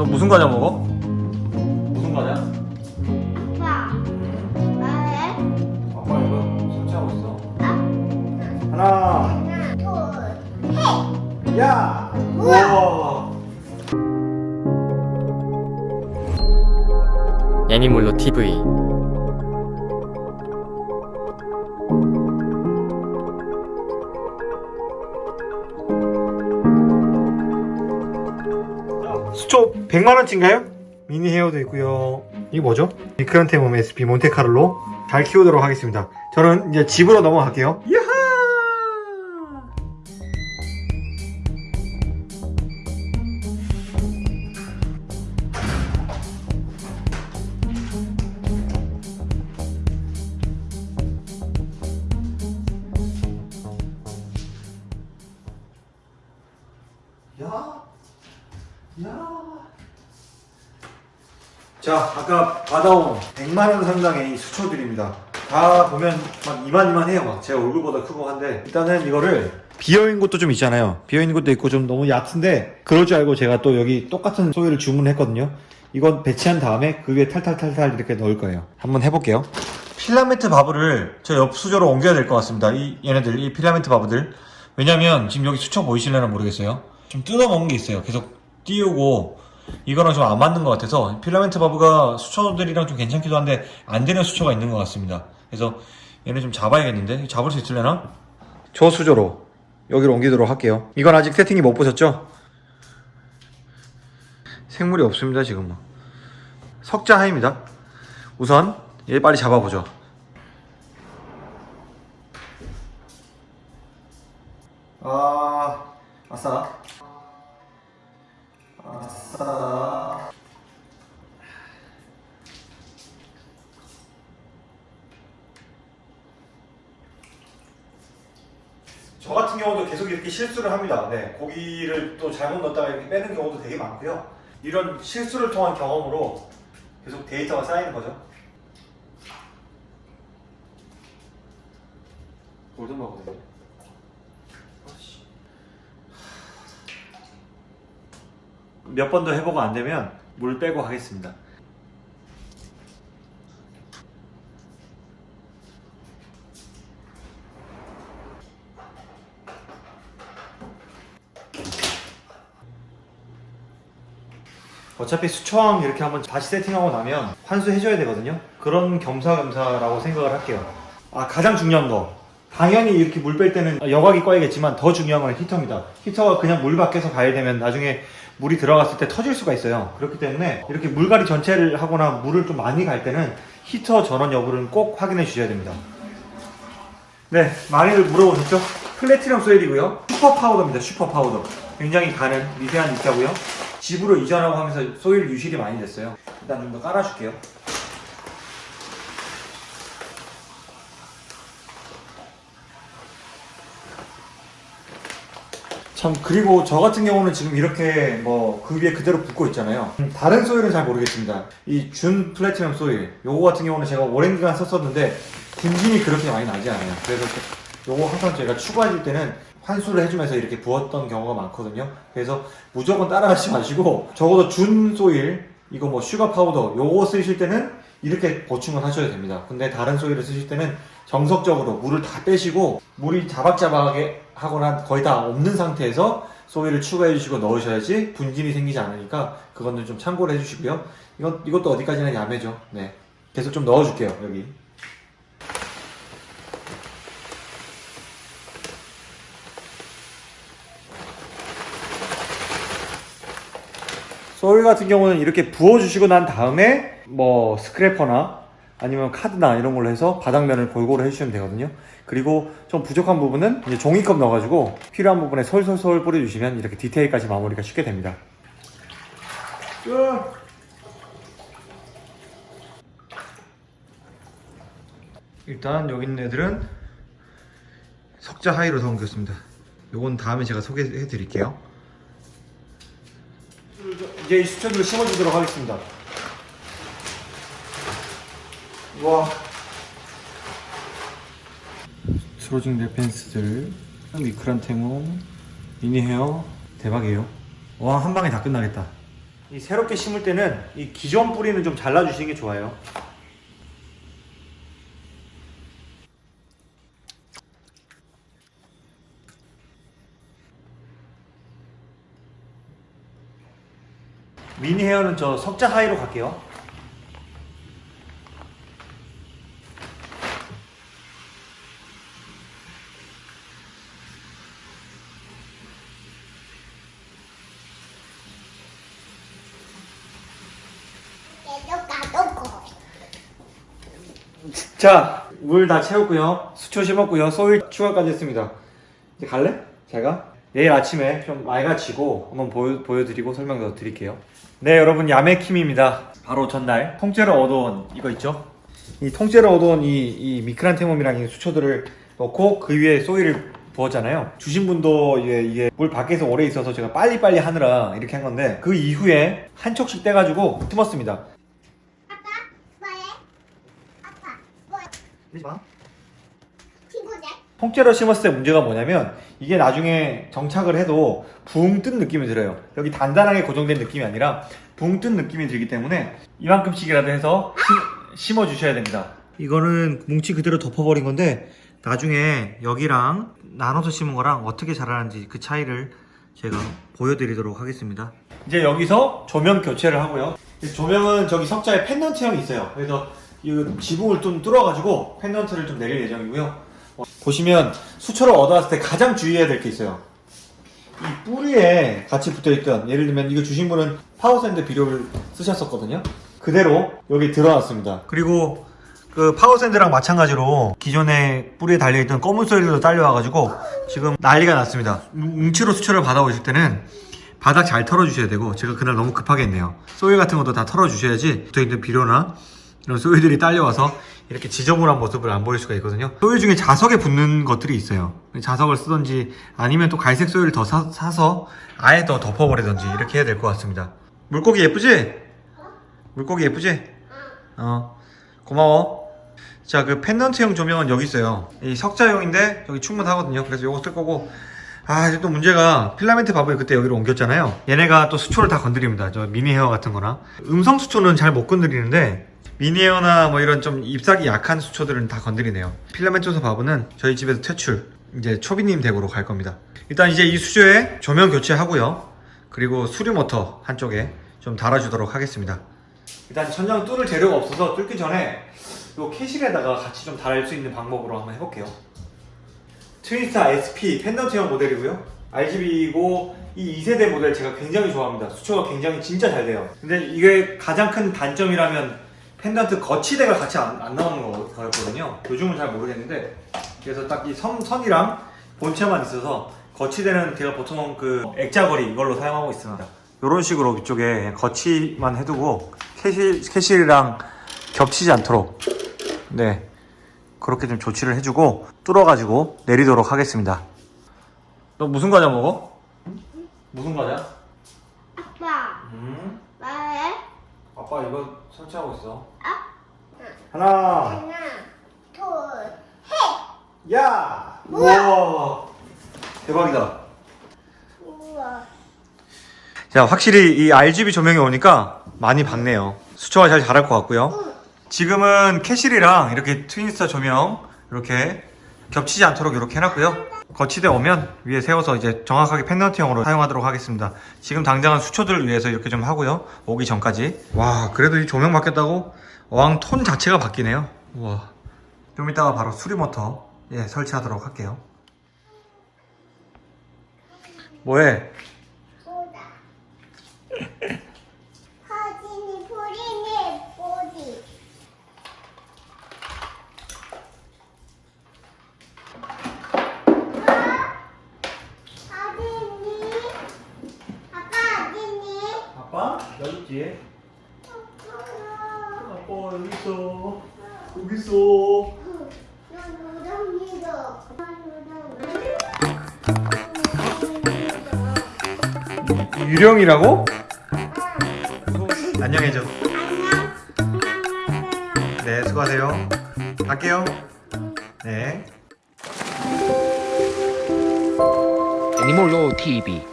너 무슨 과자 먹어? 무슨 과자? 아빠, 나해? 아빠 이거 설치하고 있어. 아, 하나, 하나, 둘, 셋. 야! 우와! 애니몰로 TV 수초 100만원치인가요? 미니 헤어도 있고요 이게 뭐죠? 미크란테몸 SP 몬테카를로 잘 키우도록 하겠습니다 저는 이제 집으로 넘어갈게요 야하! 야! 야. 자, 아까 받아온 100만원 상당의 이 수초들입니다. 다 보면 막 이만이만해요. 막 제 얼굴보다 크고 한데 일단은 이거를 비어있는 곳도 좀 있잖아요. 비어있는 곳도 있고 좀 너무 얕은데 그럴 줄 알고 제가 또 여기 똑같은 soil을 주문했거든요. 이건 배치한 다음에 그 위에 탈탈탈탈 이렇게 넣을 거예요. 한번 해볼게요. filament barb를 저 옆 수조로 옮겨야 될 것 같습니다. 이 얘네들, 이 filament barb들. 왜냐면 지금 여기 수초 보이실려나 모르겠어요. 좀 뜯어먹은 게 있어요. 계속 띄우고 이거랑 좀 안 맞는 것 같아서 필라멘트 바브가 수초들이랑 좀 괜찮기도 한데 안 되는 수초가 있는 것 같습니다. 그래서 얘네 좀 잡아야겠는데 잡을 수 있으려나? 저 수저로 여기로 옮기도록 할게요. 이건 아직 세팅이 못 보셨죠? 생물이 없습니다 지금은. 석자하입니다. 우선 얘 빨리 잡아보죠. 아, 아싸. 저 같은 경우도 계속 이렇게 실수를 합니다. 네, 고기를 또 잘못 넣었다가 이렇게 빼는 경우도 되게 많고요. 이런 실수를 통한 경험으로 계속 데이터가 쌓이는 거죠. 골든버거든요. 몇 번 더 해보고 안 되면 물 빼고 하겠습니다. 어차피 수초항 이렇게 한번 다시 세팅하고 나면 환수해줘야 되거든요. 그런 겸사겸사라고 생각을 할게요. 아 가장 중요한 거 당연히 이렇게 물 뺄 때는 여과기 꺼야겠지만 더 중요한 건 히터입니다. 히터가 그냥 물 밖에서 가야 되면 나중에 물이 들어갔을 때 터질 수가 있어요. 그렇기 때문에 이렇게 물갈이 전체를 하거나 물을 좀 많이 갈 때는 히터 전원 여부를 꼭 확인해 주셔야 됩니다. 네, 많이들 물어보셨죠? platinum soil이고요. super powder입니다. super powder. 굉장히 가는 미세한 입자고요. 집으로 이전하고 하면서 soil 유실이 많이 됐어요. 일단 좀 더 깔아줄게요. 참 그리고 저 같은 경우는 지금 이렇게 뭐 그 위에 그대로 붙고 있잖아요. 다른 소일은 잘 모르겠습니다. 이 준 플래티넘 소일 요거 같은 경우는 제가 오랜 기간 썼었는데 분진이 그렇게 많이 나지 않아요. 그래서 요거 항상 제가 추가해 줄 때는 환수를 해주면서 이렇게 부었던 경우가 많거든요. 그래서 무조건 따라가지 마시고 적어도 준 soil 이거 뭐 super powder 요거 쓰실 때는 이렇게 보충을 하셔야 됩니다. 근데 다른 soil을 쓰실 때는 정석적으로 물을 다 빼시고 물이 자박자박하게 하거나 거의 다 없는 상태에서 soil을 추가해 주시고 넣으셔야지 분진이 생기지 않으니까 그거는 좀 참고를 해 주시고요. 이것, 이것도 어디까지나 야매죠. 네. 계속 좀 넣어 줄게요 여기. 소일 같은 경우는 이렇게 부어주시고 난 다음에 뭐 스크래퍼나 아니면 카드나 이런 걸로 해서 바닥면을 골고루 해주시면 되거든요. 그리고 좀 부족한 부분은 이제 종이컵 넣어가지고 필요한 부분에 솔솔솔 뿌려주시면 이렇게 디테일까지 마무리가 쉽게 됩니다. 끝! 일단 여기 있는 애들은 석자 하이로 담겼습니다. 요건 다음에 제가 소개해 드릴게요. 이제 이 수초들을 심어주도록 하겠습니다 와 스로징 레펜스들 미크란테몬 미니헤어 대박이에요 와 한방에 다 끝나겠다 이 새롭게 심을 때는 이 기존 뿌리는 좀 잘라주시는 게 좋아요. 미니 헤어는 저 석자 하이로 갈게요. 얘도 가도 자, 물 다 채웠고요. 수초 심었고요. 소일 추가까지 했습니다. 이제 갈래? 제가? 내일 아침에 좀 맑아지고 한번 보여, 보여드리고 설명 더 드릴게요. 네, 여러분 야매킴입니다. 바로 전날 통째로 얻어온 이거 있죠? 이 통째로 얻어온 이, 이 미크란테mom이랑 이 수초들을 넣고 그 위에 소일을 부었잖아요. 주신 분도 이게, 이게 물 밖에서 오래 있어서 제가 빨리빨리 하느라 이렇게 한 건데 그 이후에 한 촉씩 떼가지고 심었습니다. 아빠 뭐해? 아빠 뭐 그러지 마. 친구네? 통째로 심었을 때 문제가 뭐냐면 이게 나중에 정착을 해도 붕 뜬 느낌이 들어요. 여기 단단하게 고정된 느낌이 아니라 붕 뜬 느낌이 들기 때문에 이만큼씩이라도 해서 심어 주셔야 됩니다. 이거는 뭉치 그대로 덮어버린 건데 나중에 여기랑 나눠서 심은 거랑 어떻게 자라는지 그 차이를 제가 보여드리도록 하겠습니다. 이제 여기서 조명 교체를 하고요. 조명은 저기 석자에 펜던트형이 있어요. 그래서 이 지붕을 좀 뚫어가지고 펜던트를 좀 내릴 예정이고요 어, 보시면 수초를 얻어왔을 때 가장 주의해야 될 게 있어요. 이 뿌리에 같이 붙어있던 예를 들면 이거 주신 분은 power sand 비료를 쓰셨었거든요. 그대로 여기 들어왔습니다. 그리고 그 power sand랑 마찬가지로 기존에 뿌리에 달려있던 검은 soil도 딸려와가지고 지금 난리가 났습니다. 뭉치로 수초를 받아오실 때는 바닥 잘 털어주셔야 되고 제가 그날 너무 급하게 했네요. 소일 같은 것도 다 털어주셔야지 붙어있는 비료나 이런 소일들이 딸려와서 이렇게 지저분한 모습을 안 보일 수가 있거든요. 소일 중에 자석에 붙는 것들이 있어요. 자석을 쓰던지 아니면 또 갈색 소일을 더 사, 서 아예 더 덮어버리던지 이렇게 해야 될 것 같습니다. 물고기 예쁘지? 물고기 예쁘지? 어 고마워. 자 그 펜던트형 조명은 여기 있어요. 이 석자용인데 여기 충분하거든요. 그래서 요거 쓸 거고. 아 이제 또 문제가 filament barb을 그때 여기로 옮겼잖아요. 얘네가 또 수초를 다 건드립니다. 저 mini hair 같은 거나. 음성 수초는 잘 못 건드리는데 미니어나 뭐 이런 좀 잎사귀 약한 수초들은 다 건드리네요. filamentosus barb는 저희 집에서 퇴출 이제 초비님 댁으로 갈 겁니다. 일단 이제 이 수조에 조명 교체하고요. 그리고 수류 모터 한쪽에 좀 달아주도록 하겠습니다. 일단 천장 뚫을 재료가 없어서 뚫기 전에 이 Kessil에다가 같이 좀 달을 수 있는 방법으로 한번 해볼게요. Twinstar SP 펜던트형 모델이고요. RGB이고 이 2세대 모델 제가 굉장히 좋아합니다. 수초가 굉장히 진짜 잘 돼요. 근데 이게 가장 큰 단점이라면 펜던트 거치대가 같이 안, 안 나오는 거- 거였거든요. 요즘은 잘 모르겠는데. 그래서 딱 이 선이랑 본체만 있어서 거치대는 제가 보통 그 액자걸이 이걸로 사용하고 있습니다. 이런 식으로 위쪽에 거치만 해두고 Kessil, Kessil이랑 겹치지 않도록. 네. 그렇게 좀 조치를 해주고 뚫어가지고 내리도록 하겠습니다. 너 무슨 과자 먹어? 무슨 과자? 아빠. 음? 뭐해? 아빠 이거 설치하고 있어. 아? 하나. 하나 둘셋. 야! 우와. 우와! 대박이다. 우와. 자 확실히 이 RGB 조명이 오니까 많이 밝네요. 수초가 잘 자랄 것 같고요. 지금은 캐실이랑 이렇게 트윈스타 조명 이렇게 겹치지 않도록 이렇게 해놨고요. 거치대 오면 위에 세워서 이제 정확하게 펜던트형으로 사용하도록 하겠습니다. 지금 당장은 수초들을 위해서 이렇게 좀 하고요. 오기 전까지. 와 그래도 이 조명 바뀌었다고? 어항 톤 자체가 바뀌네요. 우와. 좀 이따가 바로 수리 모터 예 설치하도록 할게요. 뭐해? 보다 사진이 보리네 보리 사진이 아빠 어디니? 아빠? 여기 뒤에? 아빠 여기 있어. 여기 있어. 유령이라고? 안녕해줘. 네 수고하세요. 갈게요. 네. 애니몰로 TV